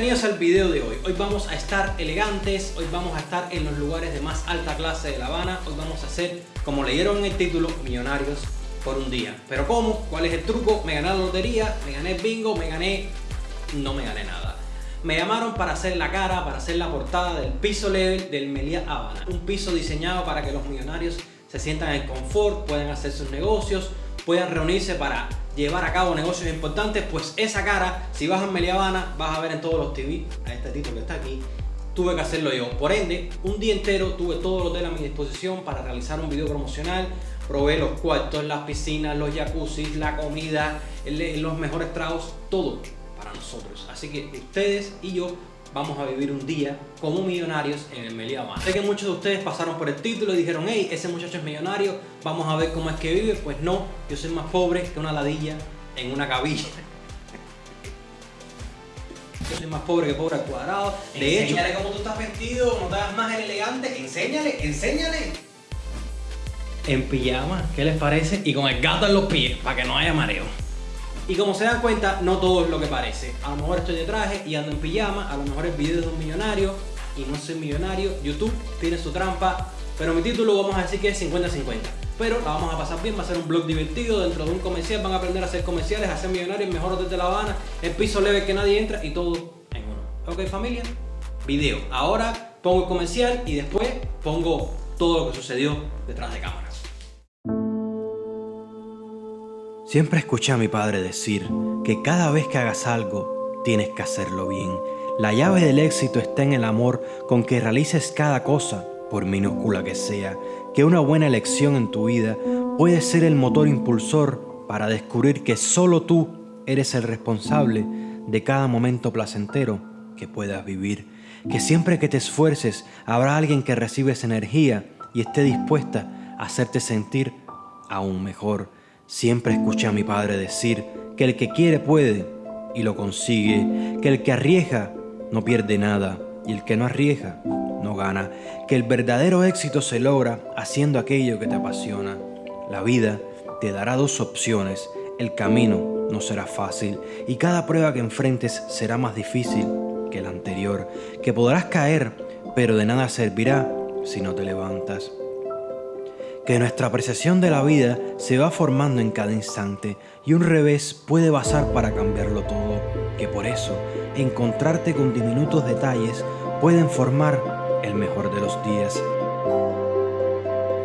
bienvenidos al video de hoy. Hoy vamos a estar elegantes, hoy vamos a estar en los lugares de más alta clase de La Habana. Hoy vamos a ser, como leyeron en el título, millonarios por un día. ¿Pero cómo? ¿Cuál es el truco? Me gané la lotería, me gané el bingo, me gané... No me gané nada. Me llamaron para hacer la cara, para hacer la portada del piso level del Meliá Habana. Un piso diseñado para que los millonarios se sientan en confort, puedan hacer sus negocios, puedan reunirse para llevar a cabo negocios importantes, pues esa cara, si vas a Meliá Habana, vas a ver en todos los TV, a este título que está aquí, tuve que hacerlo yo. Por ende, un día entero tuve todo el hotel a mi disposición para realizar un video promocional, probé los cuartos, las piscinas, los jacuzzi, la comida, los mejores tragos, todo para nosotros. Así que ustedes y yo vamos a vivir un día como millonarios en el Meliá. Sé que muchos de ustedes pasaron por el título y dijeron, hey, ese muchacho es millonario, vamos a ver cómo es que vive. Pues no, yo soy más pobre que una ladilla en una cabilla. Yo soy más pobre que pobre al cuadrado. De enséñale cómo tú estás vestido, cómo estás más elegante. Enséñale, enséñale. En pijama, ¿qué les parece? Y con el gato en los pies, para que no haya mareo. Y como se dan cuenta, no todo es lo que parece. A lo mejor estoy de traje y ando en pijama, a lo mejor el video de un millonario y no soy millonario. YouTube tiene su trampa, pero mi título vamos a decir que es 50-50. Pero la vamos a pasar bien, va a ser un blog divertido, dentro de un comercial van a aprender a hacer comerciales, a ser millonarios, mejor hotel de La Habana, el piso leve que nadie entra y todo en uno. ¿Ok familia? Video. Ahora pongo el comercial y después pongo todo lo que sucedió detrás de cámara. Siempre escuché a mi padre decir que cada vez que hagas algo, tienes que hacerlo bien. La llave del éxito está en el amor con que realices cada cosa, por minúscula que sea, que una buena elección en tu vida puede ser el motor impulsor para descubrir que solo tú eres el responsable de cada momento placentero que puedas vivir. Que siempre que te esfuerces habrá alguien que reciba esa energía y esté dispuesta a hacerte sentir aún mejor. Siempre escuché a mi padre decir que el que quiere puede y lo consigue, que el que arriesga no pierde nada y el que no arriesga no gana, que el verdadero éxito se logra haciendo aquello que te apasiona. La vida te dará dos opciones, el camino no será fácil y cada prueba que enfrentes será más difícil que la anterior, que podrás caer, pero de nada servirá si no te levantas que nuestra apreciación de la vida se va formando en cada instante y un revés puede basar para cambiarlo todo, que por eso encontrarte con diminutos detalles pueden formar el mejor de los días.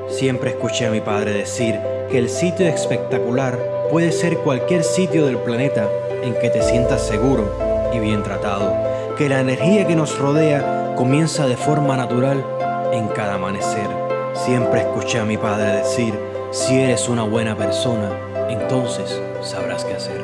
Siempre escuché a mi padre decir que el sitio espectacular puede ser cualquier sitio del planeta en que te sientas seguro y bien tratado, que la energía que nos rodea comienza de forma natural en cada amanecer Siempre escuché a mi padre decir, si eres una buena persona, entonces sabrás qué hacer.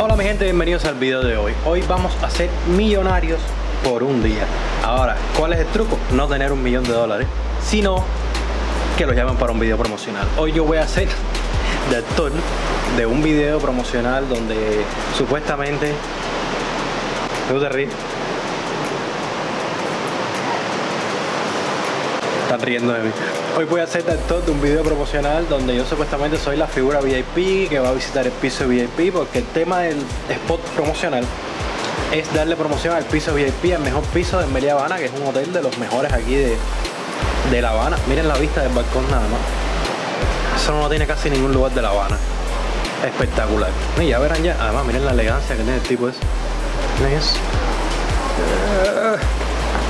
Hola mi gente, bienvenidos al video de hoy. Hoy vamos a ser millonarios por un día. Ahora, ¿cuál es el truco? No tener un millón de dólares, sino que lo llamen para un video promocional. Hoy yo voy a hacer de actor de un video promocional donde supuestamente... ¿No te ríes? Están riendo de mí. Hoy voy a ser de actor de un video promocional donde yo supuestamente soy la figura VIP que va a visitar el piso VIP porque el tema del spot promocional es darle promoción al piso VIP, al mejor piso de Meliá Habana, que es un hotel de los mejores aquí de, de La Habana. Miren la vista del balcón nada más. Eso no tiene casi ningún lugar de La Habana. Espectacular. Y ya verán ya, además miren la elegancia que tiene el tipo ese. Miren eso.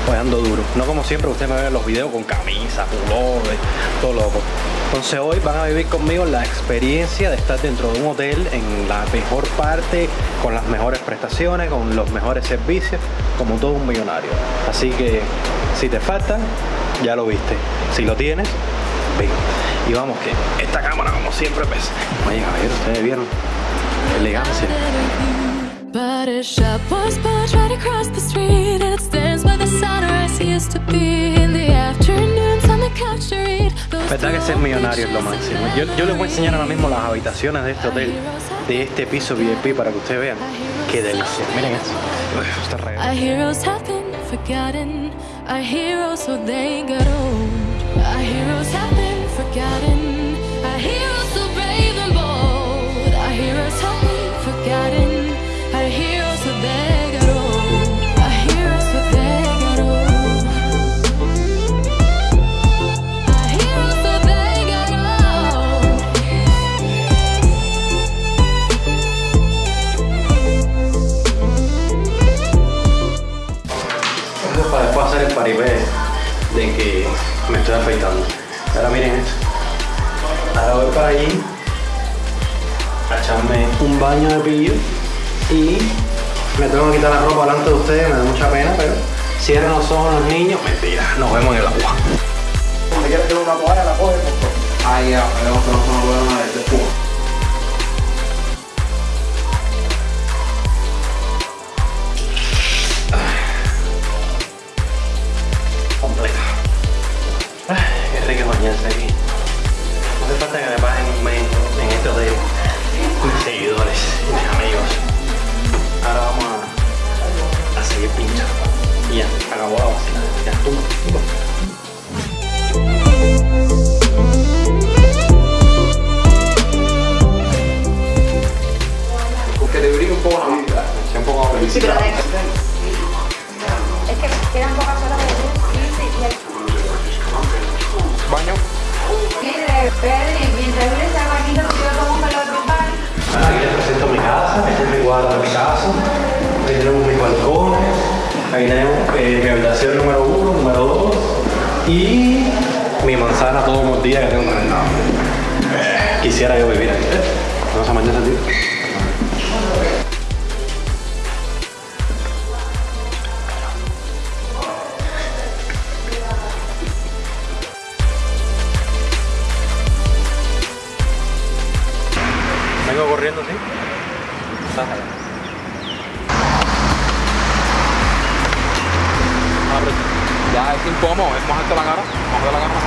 Pues ando duro. No como siempre ustedes me ven en los videos con camisa, pullover, todo loco. Entonces hoy van a vivir conmigo la experiencia de estar dentro de un hotel en la mejor parte, con las mejores prestaciones, con los mejores servicios, como todo un millonario. Así que si te falta, ya lo viste. Si lo tienes, ven. Y vamos que esta cámara como siempre pesa. Oye caballero, ustedes vieron elegancia. But a shop was right across the street sunrise Verdad que ser millonario es lo máximo. Yo, yo les voy a enseñar ahora mismo las habitaciones de este hotel, de este piso VIP para que ustedes vean. Qué delicia. Miren esto. Uf, está re-. Our heroes have been forgotten. Paripé de que me estoy afeitando. Ahora miren esto. Ahora voy para allí a echarme un baño de pillo y me tengo que quitar la ropa delante de ustedes, me da mucha pena, pero cierren los ojos los niños. Mentira, nos vemos en el agua. Si quieres una toalla, la coges, por favor. Ahí ya, vemos que no son buenas de manzana todos los días que tengo Quisiera yo vivir ahí. ¿eh? Vamos a incómodo, es mojarte la cara. Mojarte la cara más.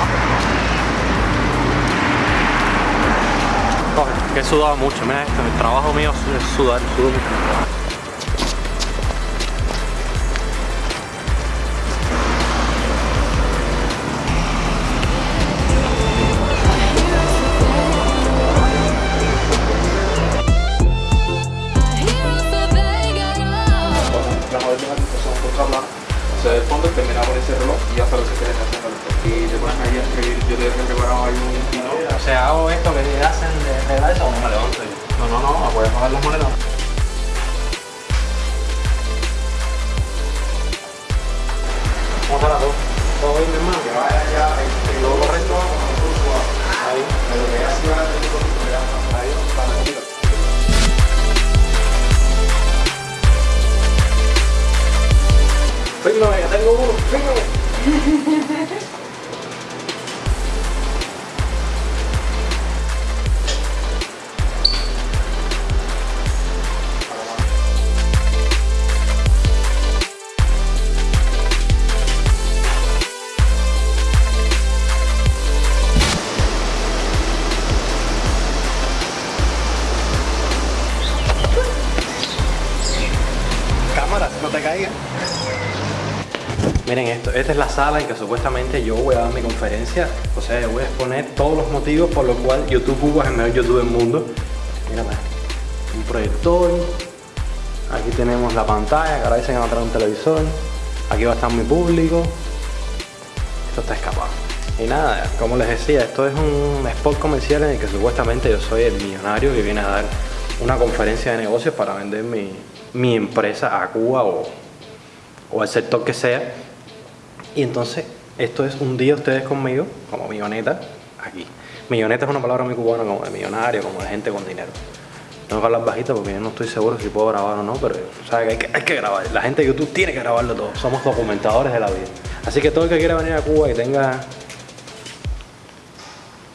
Coge, que he sudado mucho, mira esto, el trabajo mío es sudar, sudo mucho. Se ve el fondo y termina con ese reloj y ya sabes lo que quieres hacer. Y te pones ahí a escribir. Yo te he preparado ahí un pino. O sea, hago esto que hacen de regla eso o me levanto yo. No, no, no, voy a pagar las monedas. ¿Cómo está la cosa? ¿Todo bien, mi hermano? Que vaya ya en lo correcto. Ahí. Ahí, para Fírmame, tengo uno, no te caigas. Miren esto, esta es la sala en que supuestamente yo voy a dar mi conferencia. O sea, voy a exponer todos los motivos por los cuales YouTube Cuba es el mejor YouTube del mundo. Mira, un proyector. Aquí tenemos la pantalla, que ahora dicen que va a traer un televisor. Aquí va a estar mi público. Esto está escapado. Y nada, como les decía, esto es un spot comercial en el que supuestamente yo soy el millonario que viene a dar una conferencia de negocios para vender mi, mi empresa a Cuba o, o al sector que sea. Y entonces, esto es un día ustedes conmigo, como milloneta, aquí. Milloneta es una palabra muy cubana, como de millonario, como de gente con dinero. Tengo que hablar bajito porque yo no estoy seguro si puedo grabar o no, pero ¿sabes? Hay, que, hay que grabar. La gente de YouTube tiene que grabarlo todo. Somos documentadores de la vida. Así que todo el que quiera venir a Cuba y tenga.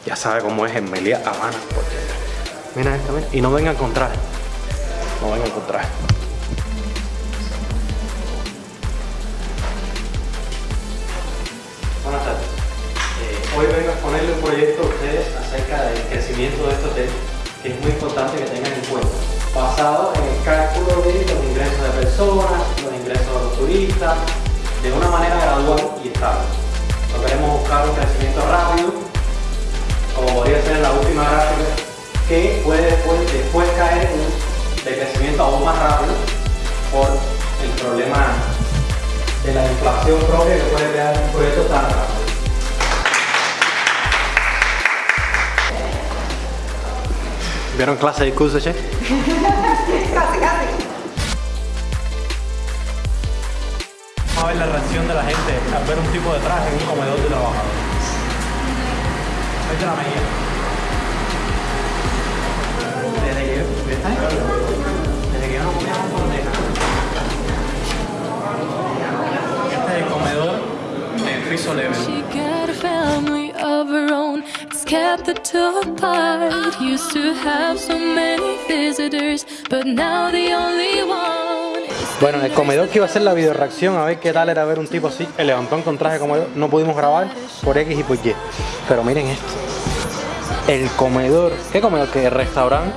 Ya sabe cómo es en Melía, Habana. Mira esto, mira. Y no venga a encontrar. No venga a encontrar. Proyecto ustedes acerca del crecimiento de este hotel, que es muy importante que tengan en cuenta, basado en el cálculo de los ingresos de personas, los ingresos de los turistas, de una manera gradual y estable. No queremos buscar un crecimiento rápido, como podría ser en la última gráfica, que puede después, después caer en un decrecimiento aún más rápido por el problema de la inflación propia que puede crear un proyecto tan rápido. ¿Vieron clase de curso, che? Casi, casi. Vamos a ver la reacción de la gente al ver un tipo de traje en un comedor de trabajadores. Vete la media. Desde que ¿está ahí? Desde que yo no comía un bandeja. Este es el comedor del piso level. Bueno, en el comedor que iba a hacer la video reacción a ver qué tal era ver un tipo así, el levantón con traje como yo, no pudimos grabar por X y por Y. Pero miren esto. El comedor, ¿qué comedor? Que el restaurante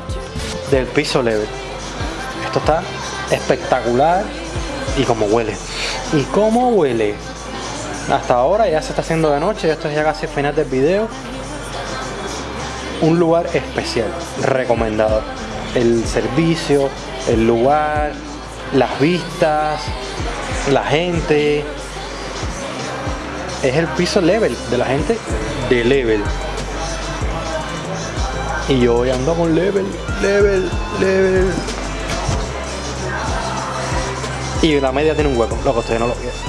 del piso level. Esto está espectacular y como huele. ¿Y cómo huele? Hasta ahora ya se está haciendo de noche, esto es ya casi el final del video. Un lugar especial, recomendado. El servicio, el lugar, las vistas, la gente. Es el piso level de la gente de level. Y yo hoy ando con level, level, level. Y la media tiene un hueco, lo que ustedes no lo vieron.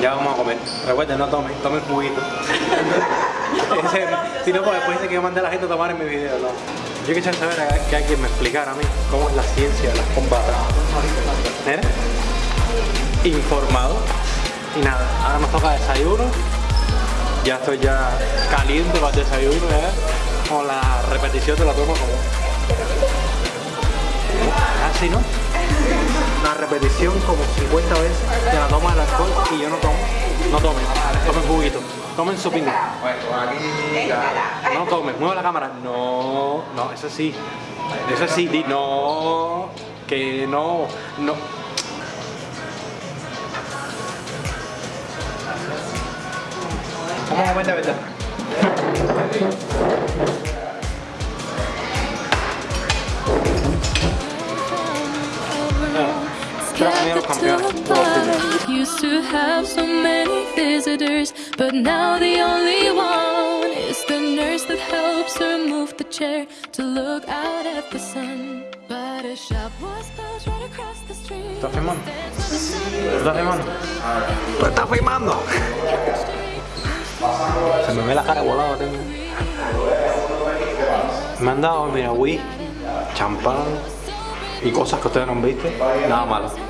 Ya vamos a comer. Recuerden, no tomen, tomen juguito. Si no, pues después dice que yo mandé a la gente a tomar en mi video, no. Yo quisiera saber que alguien me explicara a mí cómo es la ciencia de las combatas. ¿Eh? Informado. Y nada, ahora nos toca desayuno. Ya estoy ya caliente para el desayuno, ¿eh? Con la repetición de la toma como... Así, ¿no? La repetición como 50 veces de la toma del alcohol y yo no tomo. No tomen, tomen juguito, tomen su pinga. No tomen, mueva la cámara. No, no, eso sí. Eso sí, di no, que no, no. Vamos a verdad. Kept the two apart. Used to have so many visitors, but now the only one is the nurse that helps her move the chair to look out at the sun. But a shop was closed right across the street. ¿Estás filmando? ¿Estás filmando? ¿Tú estás filmando? Se me ve la cara volada, tengo. Me han dado, mira, whisky, champán y cosas que ustedes no han visto. Nada malo.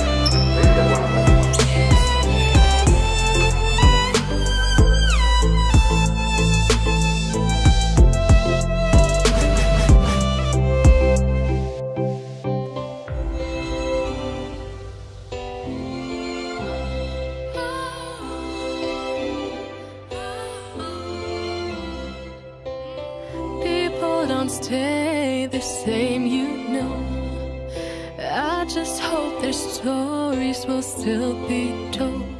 just hope their stories will still be told.